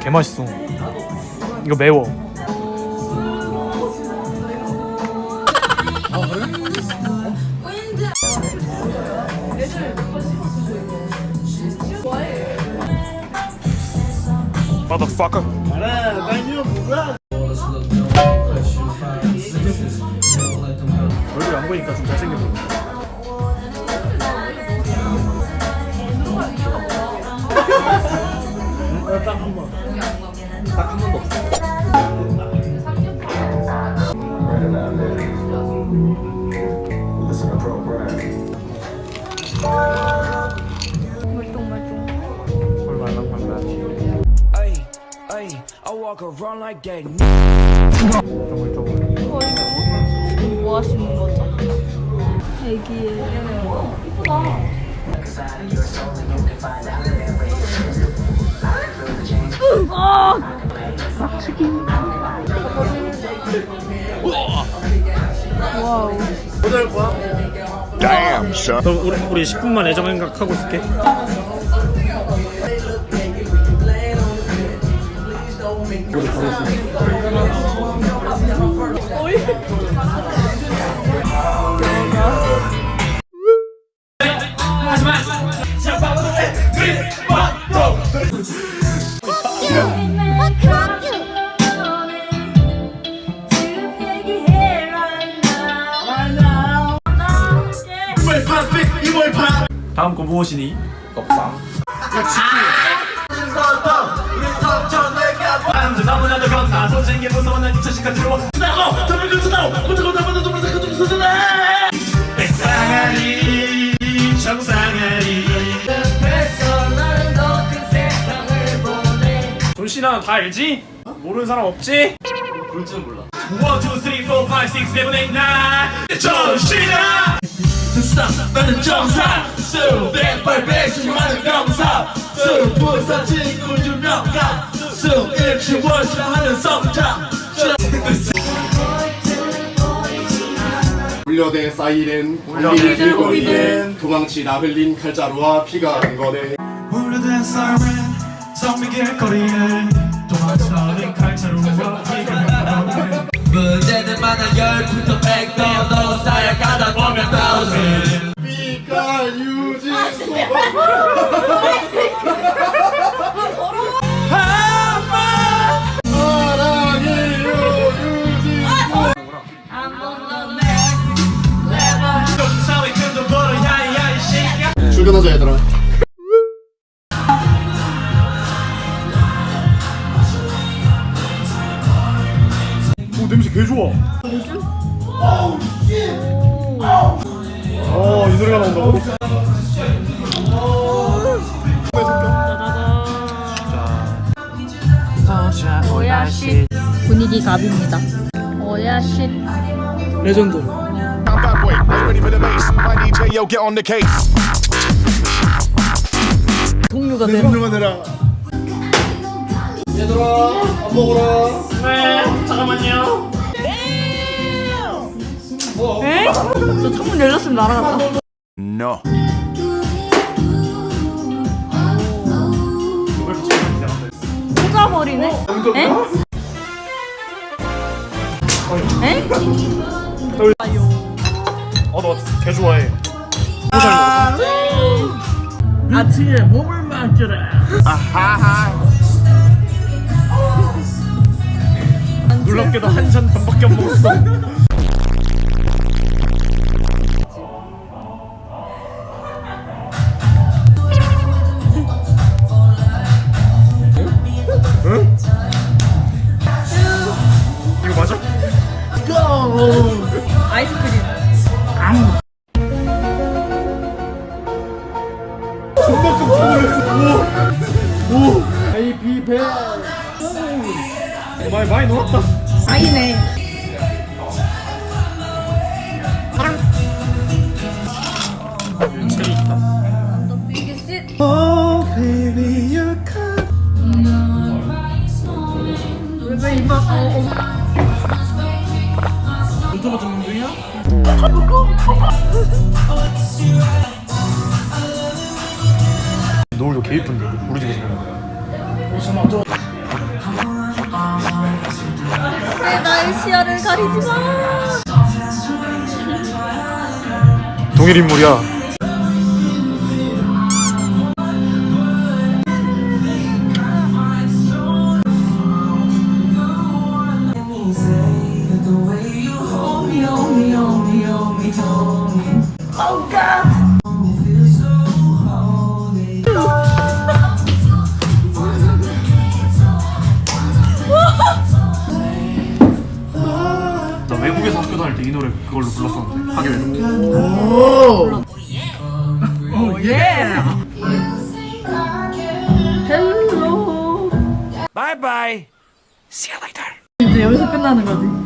개 맛있어. 이거 매워. Motherfucker. 얼굴 안 보니까 좀 잘생겼어. 말랑 I walk around like that. 쪼물쪼물. 뭐 하시는 거죠? 애기예요. 이쁘다. 아! 와우. 그럼 우리, 우리 10분만 애정 생각하고 있을게. 다음 거 무엇이니? 너무나도 겁나 선생님 무서워 난 2000시간 들어와 나고 더블 그수나고 못하고 나보다 좀 못하고 좀 쓰잖아 백상아리 정상아리 존씨나 다 알지? 모르는 사람 없지? 볼 줄은 몰라 1, 2, 3, 4, 5, 6, 7, 8, 9 존씨나 스탑 나는 정상. 수백 발백 수많은 명사. 수부서 친구 유명가. 수일치 월치하는 성장. 울려대 사이렌 울려대 울리는 고리는 도망치다 흘린 칼자루와 피가 근거네. 오래된 사이렌 성미길 거리에 도망쳐는 칼자루와 피가 문제는 많아 열부터 백도 너 쌓여 가다 보면 thousand. 피가 유진 출근하자 얘들아 개 좋아 어이 노래가 나온다고? 오야쉿. 분위기 갑입니다. 오야쉿. 레전드. 동료가 내 얘들아 밥네 잠깐만요 에? 저 창문 열렸으면 날아갔다. No. 꽂아버리네. 에? 에? 어너개 좋아해 아침에 몸을 만져라 놀랍게도 한 잔 반밖에 안 먹었어 아이비 배 많이 많이 놀았다 아이네. 재미 있다 어, 유튜브 찍는 중이야? 노을도 개 이쁜데. 우리 집에서. 거야 내 나의 시야를 가리지 마. 동일 인물이야 그걸로 불렀었는데 하교에서 Bye bye. See you later. 이제 여기서 끝나는 거지.